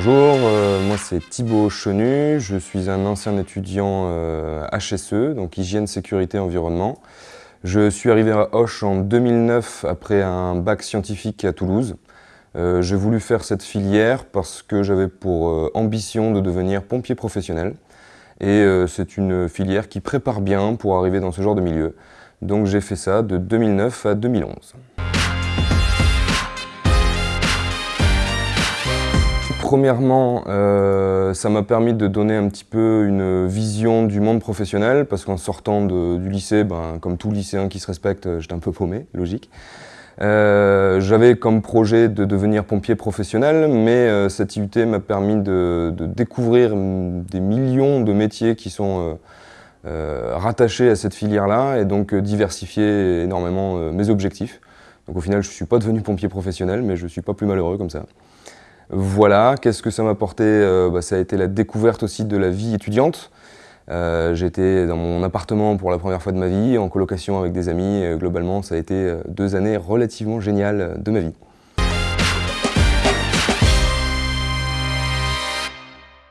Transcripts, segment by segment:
Bonjour, euh, moi c'est Thibaut Chenu, je suis un ancien étudiant HSE, euh, donc Hygiène, Sécurité, Environnement. Je suis arrivé à Hoche en 2009 après un bac scientifique à Toulouse. Euh, j'ai voulu faire cette filière parce que j'avais pour ambition de devenir pompier professionnel. Et c'est une filière qui prépare bien pour arriver dans ce genre de milieu. Donc j'ai fait ça de 2009 à 2011. Premièrement, euh, ça m'a permis de donner un petit peu une vision du monde professionnel, parce qu'en sortant du lycée, ben, comme tout lycéen qui se respecte, j'étais un peu paumé, logique. Euh, j'avais comme projet de devenir pompier professionnel, mais euh, cette IUT m'a permis de, découvrir des millions de métiers qui sont rattachés à cette filière-là, et donc diversifier énormément mes objectifs. Donc au final, je ne suis pas devenu pompier professionnel, mais je ne suis pas plus malheureux comme ça. Voilà, qu'est-ce que ça m'a apporté euh, bah, Ça a été la découverte aussi de la vie étudiante. Euh, J'étais dans mon appartement pour la première fois de ma vie, en colocation avec des amis. globalement, ça a été euh, deux années relativement géniales de ma vie.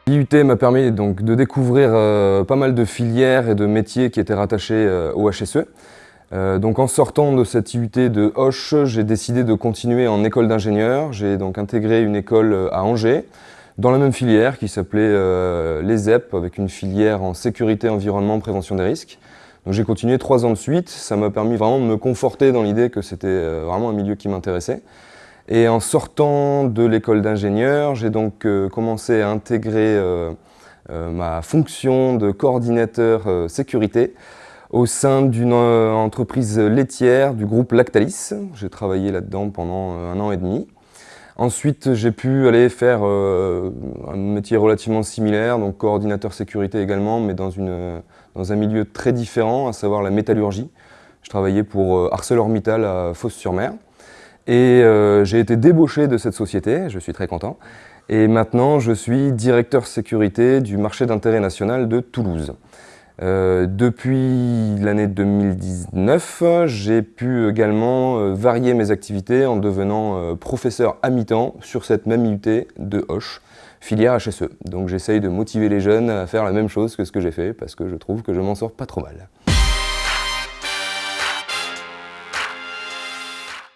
L'IUT m'a permis donc de découvrir pas mal de filières et de métiers qui étaient rattachés au HSE. Euh, donc en sortant de cette IUT de Hoche, j'ai décidé de continuer en école d'ingénieur. J'ai donc intégré une école euh, à Angers, dans la même filière qui s'appelait euh, l'ESEP, avec une filière en sécurité, environnement, prévention des risques. Donc j'ai continué trois ans de suite, ça m'a permis vraiment de me conforter dans l'idée que c'était vraiment un milieu qui m'intéressait. Et en sortant de l'école d'ingénieur, j'ai donc commencé à intégrer ma fonction de coordinateur sécurité au sein d'une euh, entreprise laitière du groupe Lactalis. J'ai travaillé là-dedans pendant euh, un an et demi. Ensuite, j'ai pu aller faire euh, un métier relativement similaire, donc coordinateur sécurité également, mais dans, une, un milieu très différent, à savoir la métallurgie. Je travaillais pour ArcelorMittal à Fos-sur-Mer. Et j'ai été débauché de cette société, je suis très content. Et maintenant, je suis directeur sécurité du marché d'intérêt national de Toulouse. Euh, depuis l'année 2019, j'ai pu également euh, varier mes activités en devenant euh, professeur à mi-temps sur cette même IUT de Hoche, filière HSE. Donc j'essaye de motiver les jeunes à faire la même chose que ce que j'ai fait parce que je trouve que je m'en sors pas trop mal.